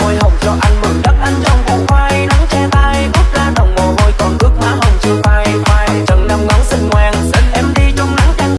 môi hồng cho anh mừng đất anh trong củ khoai nắng che tay cút ra đồng mồ hôi, còn ướt má hồng chưa phai phai. Trần năm ngón xinh ngoan